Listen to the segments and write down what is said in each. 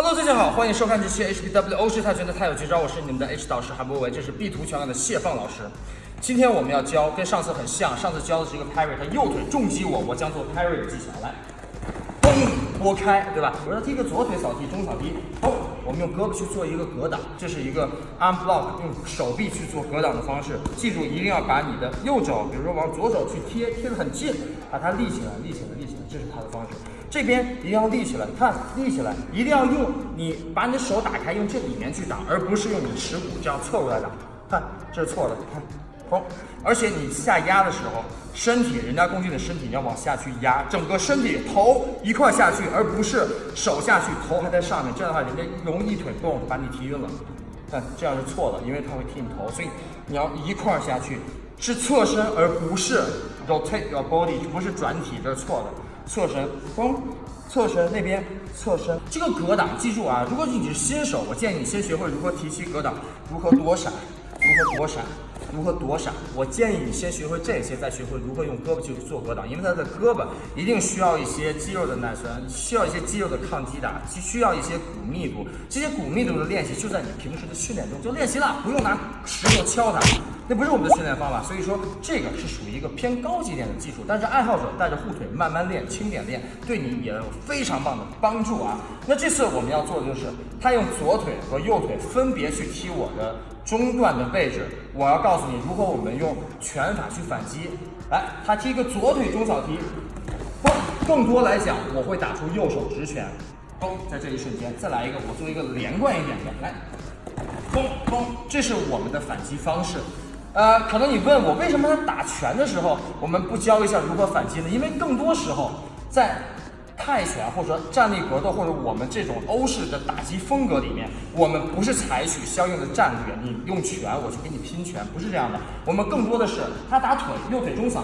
Hello，大家好，欢迎收看这期 HBW 欧式泰拳的太有绝招，我是你们的 H 导师韩博维，这是 B 图拳馆的谢放老师。今天我们要教跟上次很像，上次教的是一个 parry，他右腿重击我，我将做 parry 的技巧，来，嘣，拨开，对吧？我要踢个左腿扫踢，中扫踢，嘣，我们用胳膊去做一个格挡，这是一个 arm block，用手臂去做格挡的方式。记住，一定要把你的右肘，比如说往左手去贴，贴得很近，把它立起来，立起来，立起来，这是它的方式。这边一定要立起来，看立起来，一定要用你把你的手打开，用这里面去打，而不是用你耻骨这样侧过来打。看，这是错的，看，嘣！而且你下压的时候，身体人家攻击的身体你要往下去压，整个身体头一块下去，而不是手下去，头还在上面。这样的话，人家容易腿蹦把你踢晕了。看，这样是错的，因为他会踢你头，所以你要一块下去，是侧身，而不是 rotate your body，不是转体，这是错的。侧身，嘣，侧身那边侧身，这个格挡记住啊！如果你是新手，我建议你先学会如何提膝格挡，如何躲闪，如何躲闪。如何躲闪？我建议你先学会这些，再学会如何用胳膊去做格挡，因为他的胳膊一定需要一些肌肉的耐酸，需要一些肌肉的抗击打，需要一些骨密度。这些骨密度的练习就在你平时的训练中就练习了，不用拿石头敲它，那不是我们的训练方法。所以说这个是属于一个偏高级点的技术，但是爱好者带着护腿慢慢练，轻点练，对你也有非常棒的帮助啊。那这次我们要做的就是，他用左腿和右腿分别去踢我的。中段的位置，我要告诉你如何我们用拳法去反击。来，他踢一个左腿中扫踢，嘣，更多来讲，我会打出右手直拳，嘣，在这一瞬间再来一个，我做一个连贯一点的，来，嘣嘣，这是我们的反击方式。呃，可能你问我为什么他打拳的时候我们不教一下如何反击呢？因为更多时候在。泰拳或者说站立格斗或者我们这种欧式的打击风格里面，我们不是采取相应的战略，你用拳我去给你拼拳，不是这样的。我们更多的是他打腿，右腿中扫，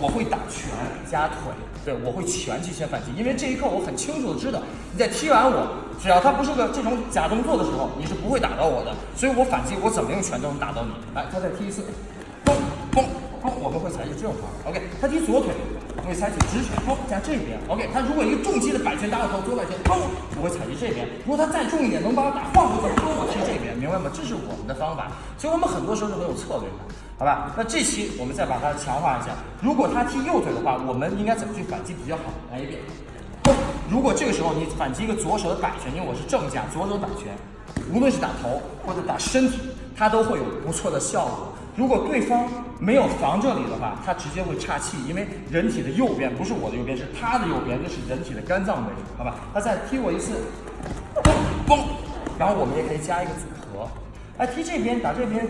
我会打拳加腿，对我会拳去先反击，因为这一刻我很清楚的知道，你在踢完我，只要他不是个这种假动作的时候，你是不会打到我的，所以我反击我怎么用拳都能打到你。来，他再踢一次，嘣嘣嘣，我们会采取这种方法。OK，他踢左腿。我会采取直拳，砰加这边，OK。他如果一个重击的摆拳打我头，左摆拳，砰，我会采取这边。如果他再重一点，能把我打晃过，那么，这是我们的方法。所以我们很多时候是很有策略的，好吧？那这期我们再把它强化一下。如果他踢右腿的话，我们应该怎么去反击比较好？来一遍，如果这个时候你反击一个左手的摆拳，因为我是正架，左手摆拳，无论是打头或者打身体，它都会有不错的效果。如果对方没有防这里的话，他直接会岔气，因为人体的右边不是我的右边，是他的右边，那是人体的肝脏位置，好吧？他再踢我一次，嘣，然后我们也可以加一个组哎，踢这边打这边。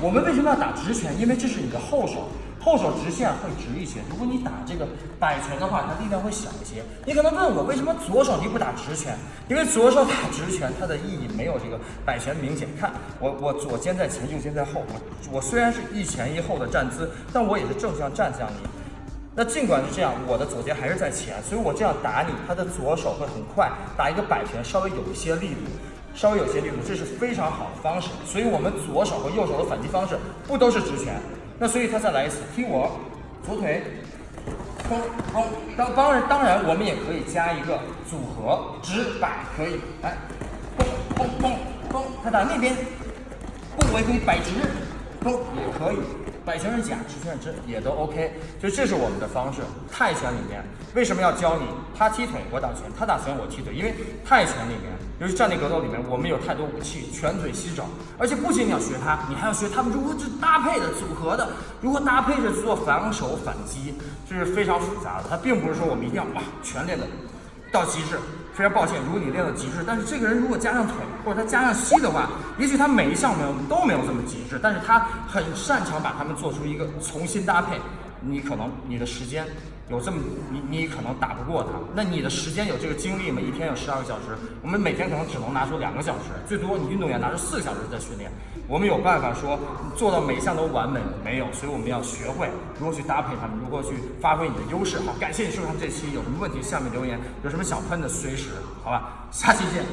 我们为什么要打直拳？因为这是你的后手。后手直线会直一些，如果你打这个摆拳的话，它力量会小一些。你可能问我为什么左手你不打直拳？因为左手打直拳，它的意义没有这个摆拳明显。看我，我左肩在前，右肩在后。我我虽然是一前一后的站姿，但我也是正向站向你。那尽管是这样，我的左肩还是在前，所以我这样打你，他的左手会很快打一个摆拳，稍微有一些力度，稍微有些力度，这是非常好的方式。所以我们左手和右手的反击方式不都是直拳？那所以他再来一次踢我左腿，砰砰，当当然当然我们也可以加一个组合直摆可以，来，砰砰砰砰，他打那边，不我也可以摆直，砰也可以。摆拳是假，直拳是真，也都 OK。就这是我们的方式。泰拳里面为什么要教你？他踢腿，我打拳；他打拳，我踢腿。因为泰拳里面，尤其站立格斗里面，我们有太多武器，拳腿膝肘。而且不仅你要学他，你还要学他们如何去搭配的、组合的，如何搭配着去做防守反击，这是非常复杂的。它并不是说我们一定要哇全练的到极致。非常抱歉，如果你练到极致，但是这个人如果加上腿或者他加上膝的话，也许他每一项没有都没有这么极致，但是他很擅长把他们做出一个重新搭配。你可能你的时间。有这么你你可能打不过他，那你的时间有这个精力吗？一天有十二个小时，我们每天可能只能拿出两个小时，最多你运动员拿出四个小时在训练。我们有办法说做到每一项都完美没有？所以我们要学会如何去搭配他们，如何去发挥你的优势。好，感谢你收看这期，有什么问题下面留言，有什么想喷的随时，好吧，下期见。